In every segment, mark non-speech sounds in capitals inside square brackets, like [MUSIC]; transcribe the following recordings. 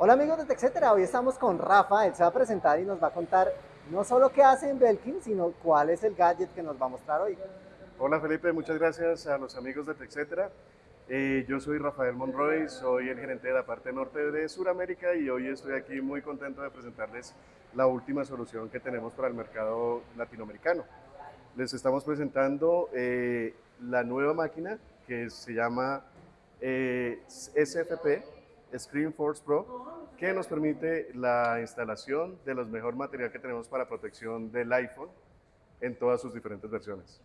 Hola amigos de TechCetera, hoy estamos con Rafa, él se va a presentar y nos va a contar no solo qué hace en Belkin, sino cuál es el gadget que nos va a mostrar hoy. Hola Felipe, muchas gracias a los amigos de TechCetera. Eh, yo soy Rafael Monroy, soy el gerente de la parte norte de Sudamérica y hoy estoy aquí muy contento de presentarles la última solución que tenemos para el mercado latinoamericano. Les estamos presentando eh, la nueva máquina que se llama eh, SFP, ScreenForce Pro, que nos permite la instalación de los mejor material que tenemos para protección del iPhone en todas sus diferentes versiones.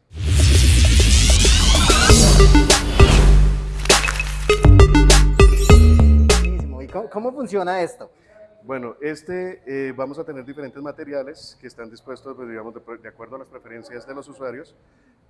¿Y cómo, funciona esto? Bueno, este eh, vamos a tener diferentes materiales que están dispuestos, pues, digamos, de, acuerdo a las preferencias de los usuarios.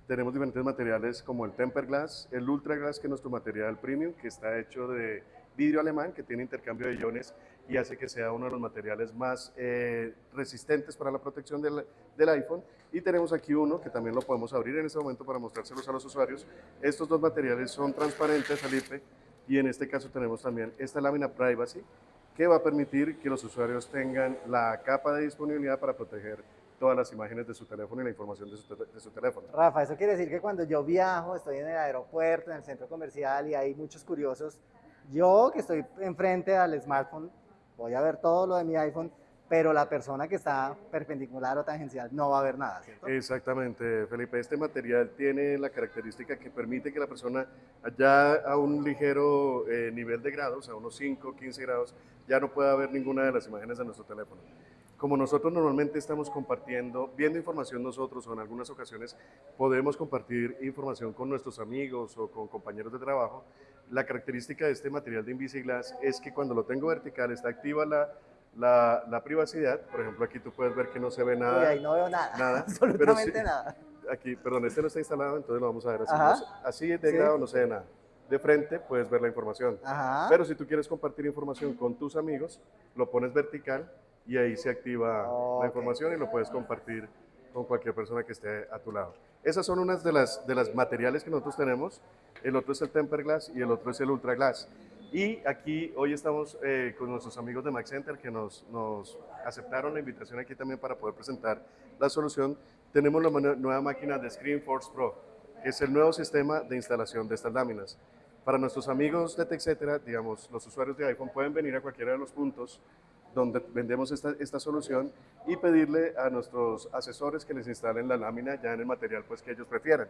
Tenemos diferentes materiales como el Temper Glass, el Ultra Glass, que es nuestro material premium, que está hecho de vidrio alemán, que tiene intercambio de iones y hace que sea uno de los materiales más eh, resistentes para la protección del, del, iPhone. Y tenemos aquí uno que también lo podemos abrir en este momento para mostrárselos a los usuarios. Estos dos materiales son transparentes, Felipe, y en este caso tenemos también esta lámina Privacy, que va a permitir que los usuarios tengan la capa de disponibilidad para proteger todas las imágenes de su teléfono y la información de su, de su, teléfono. Rafa, eso quiere decir que cuando yo viajo, estoy en el aeropuerto, en el centro comercial y hay muchos curiosos, yo que estoy enfrente al smartphone, voy a ver todo lo de mi iPhone, pero la persona que está perpendicular o tangencial no va a ver nada, ¿cierto? Exactamente, Felipe. Este material tiene la característica que permite que la persona ya a un ligero eh, nivel de grados, a unos 5, 15 grados, ya no pueda ver ninguna de las imágenes de nuestro teléfono. Como nosotros normalmente estamos compartiendo, viendo información nosotros o en algunas ocasiones podemos compartir información con nuestros amigos o con compañeros de trabajo, la característica de este material de Invisiglass es que cuando lo tengo vertical está activa la la, la, privacidad, por ejemplo, aquí tú puedes ver que no se ve nada. Y ahí no veo nada, nada [LAUGHS] absolutamente nada. Aquí, perdón, este no está instalado, entonces lo vamos a ver así. así de grado no se ve nada. De frente puedes ver la información. Ajá. Pero si tú quieres compartir información con tus amigos, lo pones vertical y ahí se activa la información y lo puedes compartir con cualquier persona que esté a tu lado. Esas son unas de las, de las materiales que nosotros tenemos. El otro es el Temper Glass y el otro es el Ultra Glass. Y aquí hoy estamos eh, con nuestros amigos de Max Center que nos, nos, aceptaron la invitación aquí también para poder presentar la solución. Tenemos la nueva máquina de ScreenForce Pro, que es el nuevo sistema de instalación de estas láminas. Para nuestros amigos de TechCetera, digamos, los usuarios de iPhone pueden venir a cualquiera de los puntos donde vendemos esta, esta, solución y pedirle a nuestros asesores que les instalen la lámina ya en el material pues, que ellos prefieran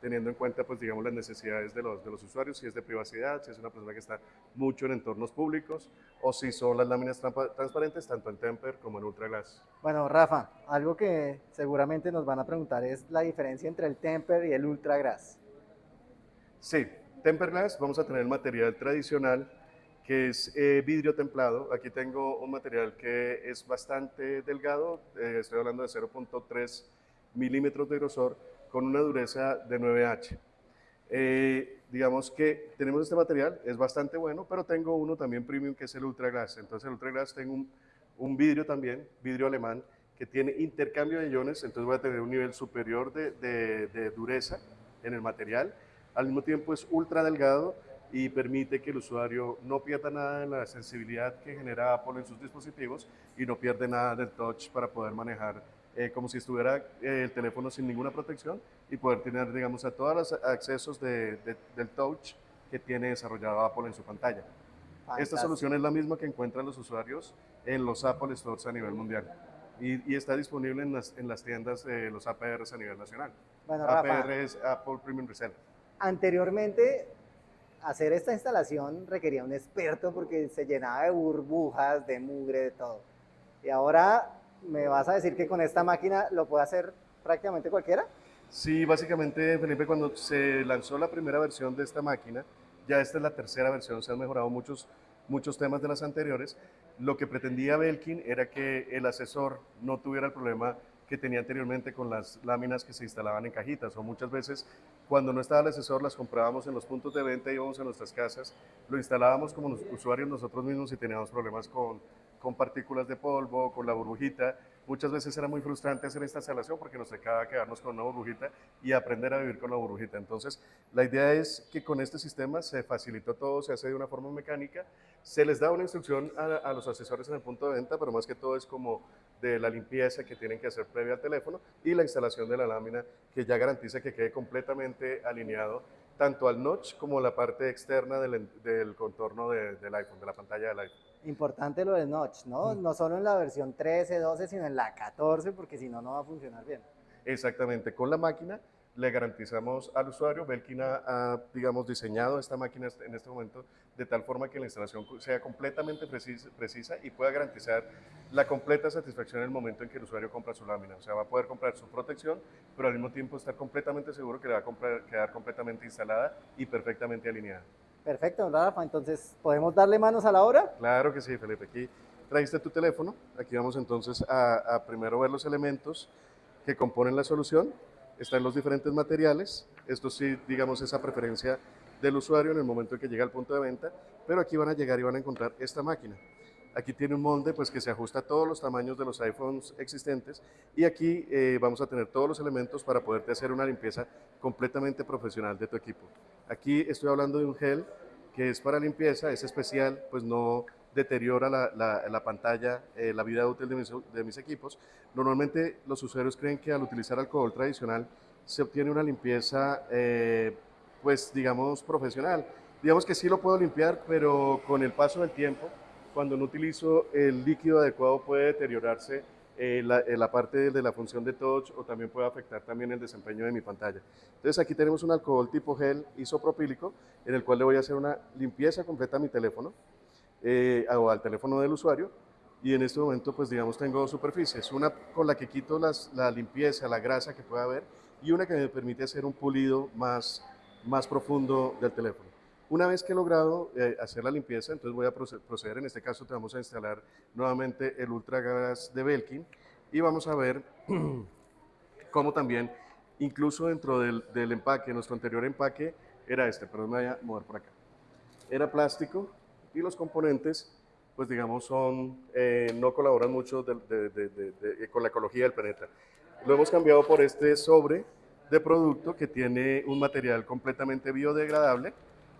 teniendo en cuenta, pues, digamos, las necesidades de los, de los usuarios, si es de privacidad, si es una persona que está mucho en entornos públicos, o si son las láminas transparentes, tanto en Temper como en Ultra Glass. Bueno, Rafa, algo que seguramente nos van a preguntar es la diferencia entre el Temper y el Ultra Glass. Sí, Temper Glass vamos a tener el material tradicional, que es eh, vidrio templado. Aquí tengo un material que es bastante delgado, eh, estoy hablando de 0.3 milímetros de grosor, con una dureza de 9H. Eh, digamos que tenemos este material, es bastante bueno, pero tengo uno también premium que es el Ultra Glass. Entonces el Ultra Glass tengo un, vidrio también, vidrio alemán, que tiene intercambio de iones, entonces voy a tener un nivel superior de dureza en el material. Al mismo tiempo es ultra delgado y permite que el usuario no pierda nada de la sensibilidad que genera Apple en sus dispositivos y no pierde nada del touch para poder manejar eh, como si estuviera eh, el teléfono sin ninguna protección y poder tener, digamos, a todos los accesos de, del touch que tiene desarrollado Apple en su pantalla. Esta solución es la misma que encuentran los usuarios en los Apple Stores a nivel mundial y, y está disponible en las, en las tiendas de los APRs a nivel nacional. Bueno, APR es Apple Premium Reseller. Anteriormente, hacer esta instalación requería un experto porque se llenaba de burbujas, de mugre, de todo. Y ahora ¿Me vas a decir que con esta máquina lo puede hacer prácticamente cualquiera? Sí, básicamente, Felipe, cuando se lanzó la primera versión de esta máquina, ya esta es la tercera versión, se han mejorado muchos, muchos temas de las anteriores. Lo que pretendía Belkin era que el asesor no tuviera el problema que tenía anteriormente con las láminas que se instalaban en cajitas o muchas veces cuando no estaba el asesor las comprábamos en los puntos de venta, íbamos a nuestras casas, lo instalábamos como usuarios nosotros mismos y teníamos problemas con, con partículas de polvo, con la burbujita, Muchas veces era muy frustrante hacer esta instalación porque nos tocaba quedarnos con una burbujita y aprender a vivir con la burbujita. Entonces, la idea es que con este sistema se facilitó todo, se hace de una forma mecánica, se les da una instrucción a, los asesores en el punto de venta, pero más que todo es como de la limpieza que tienen que hacer previa al teléfono y la instalación de la lámina que ya garantiza que quede completamente alineado tanto al notch como la parte externa del, contorno del iPhone, de la pantalla del iPhone. Importante lo del notch, ¿no? Mm. No solo en la versión 13, 12, sino en la 14, porque si no, no va a funcionar bien. Exactamente, con la máquina le garantizamos al usuario, Belkin ha, digamos, diseñado esta máquina en este momento de tal forma que la instalación sea completamente precisa, precisa, y pueda garantizar la completa satisfacción en el momento en que el usuario compra su lámina. O sea, va a poder comprar su protección, pero al mismo tiempo estar completamente seguro que le va a quedar completamente instalada y perfectamente alineada. Perfecto, don Rafa. Entonces, ¿podemos darle manos a la obra? Claro que sí, Felipe. Aquí trajiste tu teléfono. Aquí vamos entonces a, a primero ver los elementos que componen la solución. Están los diferentes materiales. Esto sí, digamos, esa preferencia del usuario en el momento en que llega al punto de venta, pero aquí van a llegar y van a encontrar esta máquina. Aquí tiene un molde pues, que se ajusta a todos los tamaños de los iPhones existentes y aquí eh, vamos a tener todos los elementos para poderte hacer una limpieza completamente profesional de tu equipo. Aquí estoy hablando de un gel que es para limpieza, es especial, pues no deteriora la, pantalla, eh, la vida útil de mis, equipos. Normalmente los usuarios creen que al utilizar alcohol tradicional se obtiene una limpieza, eh, pues digamos, profesional. Digamos que sí lo puedo limpiar, pero con el paso del tiempo cuando no utilizo el líquido adecuado puede deteriorarse eh, eh, la, parte de la función de touch o también puede afectar también el desempeño de mi pantalla. Entonces aquí tenemos un alcohol tipo gel isopropílico en el cual le voy a hacer una limpieza completa a mi teléfono eh, o al teléfono del usuario y en este momento pues digamos tengo dos superficies, una con la que quito las, la limpieza, la grasa que pueda haber y una que me permite hacer un pulido más, más profundo del teléfono. Una vez que he logrado eh, hacer la limpieza, entonces voy a proceder, en este caso te vamos a instalar nuevamente el Ultra Gas de Belkin y vamos a ver [CLEARS THROAT] cómo también, incluso dentro del, empaque, nuestro anterior empaque era este, pero me voy a mover por acá. Era plástico y los componentes, pues digamos, son, eh, no colaboran mucho con la ecología del planeta. Lo hemos cambiado por este sobre de producto que tiene un material completamente biodegradable,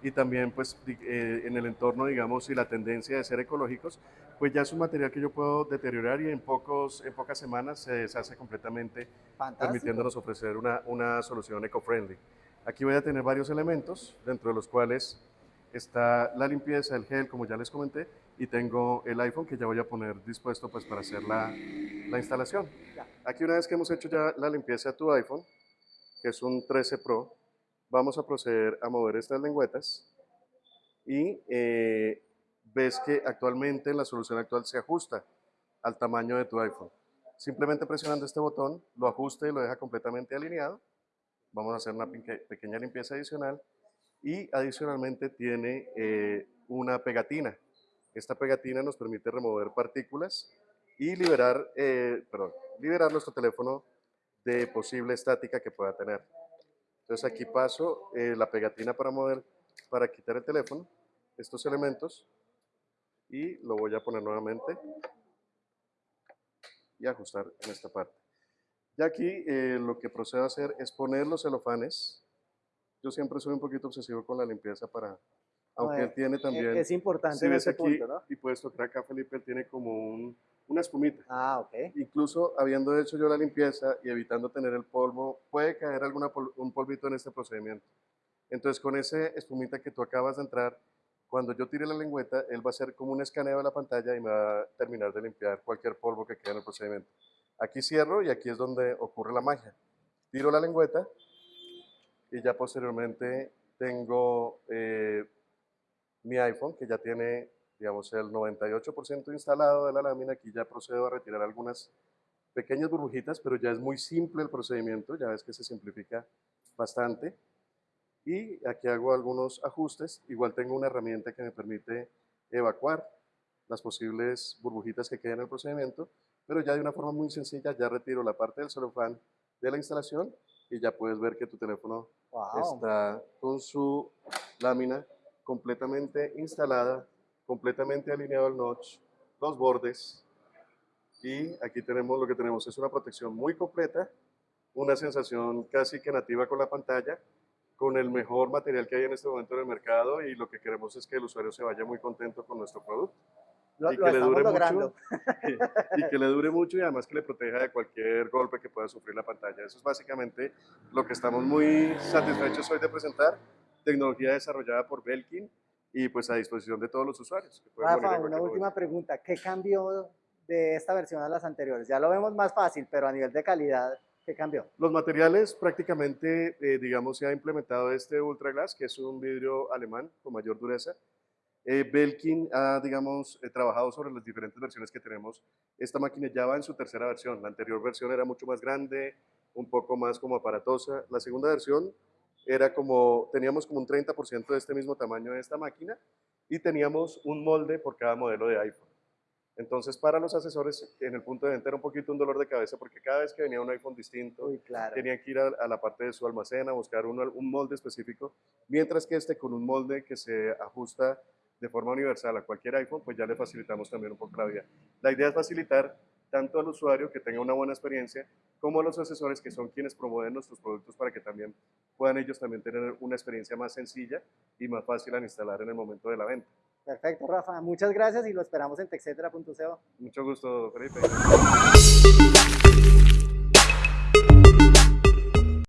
y también pues eh, en el entorno, digamos, y la tendencia de ser ecológicos, pues ya es un material que yo puedo deteriorar y en, pocos, en pocas semanas se deshace completamente, permitiéndonos ofrecer una, una solución eco-friendly. Aquí voy a tener varios elementos, dentro de los cuales está la limpieza, el gel, como ya les comenté, y tengo el iPhone que ya voy a poner dispuesto pues para hacer la, la instalación. Aquí una vez que hemos hecho ya la limpieza de tu iPhone, que es un 13 Pro, vamos a proceder a mover estas lengüetas y eh, ves que actualmente la solución actual se ajusta al tamaño de tu iPhone. Simplemente presionando este botón lo ajusta y lo deja completamente alineado. Vamos a hacer una pequeña limpieza adicional y adicionalmente tiene eh, una pegatina. Esta pegatina nos permite remover partículas y liberar, eh, perdón, liberar nuestro teléfono de posible estática que pueda tener. Entonces aquí paso eh, la pegatina para mover, para quitar el teléfono, estos elementos, y lo voy a poner nuevamente y ajustar en esta parte. Y aquí eh, lo que procedo a hacer es poner los celofanes. Yo siempre soy un poquito obsesivo con la limpieza para, aunque él tiene también... Es importante si ves aquí, Y puedes tocar acá, Felipe, él tiene como un, una espumita. Ah, ok. Incluso habiendo hecho yo la limpieza y evitando tener el polvo, puede caer alguna un polvito en este procedimiento. Entonces, con ese espumita que tú acabas de entrar, cuando yo tire la lengüeta, él va a hacer como un escaneo de la pantalla y me va a terminar de limpiar cualquier polvo que quede en el procedimiento. Aquí cierro y aquí es donde ocurre la magia. Tiro la lengüeta y ya posteriormente tengo eh, mi iPhone que ya tiene digamos, el 98% instalado de la lámina, aquí ya procedo a retirar algunas pequeñas burbujitas, pero ya es muy simple el procedimiento, ya ves que se simplifica bastante. Y aquí hago algunos ajustes, igual tengo una herramienta que me permite evacuar las posibles burbujitas que queden en el procedimiento, pero ya de una forma muy sencilla ya retiro la parte del celofán de la instalación y ya puedes ver que tu teléfono está con su lámina completamente instalada completamente alineado el notch, los bordes Y aquí tenemos lo que tenemos es una protección muy completa, una sensación casi que nativa con la pantalla, con el mejor material que hay en este momento en el mercado y lo que queremos es que el usuario se vaya muy contento con nuestro producto. Lo, y lo que le estamos dure logrando. mucho [LAUGHS] y que le dure mucho y además que le proteja de cualquier golpe que pueda sufrir la pantalla. Eso es básicamente lo que estamos muy satisfechos hoy de presentar, tecnología desarrollada por Belkin y pues a disposición de todos los usuarios. Rafa, una última momento. pregunta. ¿Qué cambió de esta versión a las anteriores? Ya lo vemos más fácil, pero a nivel de calidad, ¿qué cambió? Los materiales prácticamente, eh, digamos, se ha implementado este Ultra Glass, que es un vidrio alemán con mayor dureza. Eh, Belkin ha, digamos, eh, trabajado sobre las diferentes versiones que tenemos. Esta máquina ya va en su tercera versión. La anterior versión era mucho más grande, un poco más como aparatosa. La segunda versión era como, teníamos como un 30% de este mismo tamaño de esta máquina y teníamos un molde por cada modelo de iPhone. Entonces, para los asesores, en el punto de venta era un poquito un dolor de cabeza porque cada vez que venía un iPhone distinto, Uy, claro. tenían que ir a, a la parte de su almacén a buscar un, un molde específico, mientras que este con un molde que se ajusta de forma universal a cualquier iPhone, pues ya le facilitamos también un poco la vida. La idea es facilitar tanto al usuario que tenga una buena experiencia, como a los asesores que son quienes promueven nuestros productos para que también puedan ellos también tener una experiencia más sencilla y más fácil al instalar en el momento de la venta. Perfecto, Rafa. Muchas gracias y lo esperamos en texetera.co. Mucho gusto, Felipe.